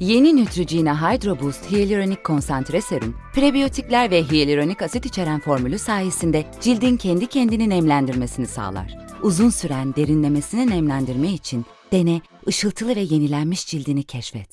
Yeni Neutrogena Hydro Boost Hyaluronik Konsantre Serum, prebiyotikler ve hyaluronik asit içeren formülü sayesinde cildin kendi kendini nemlendirmesini sağlar. Uzun süren derinlemesine nemlendirme için dene, ışıltılı ve yenilenmiş cildini keşfet.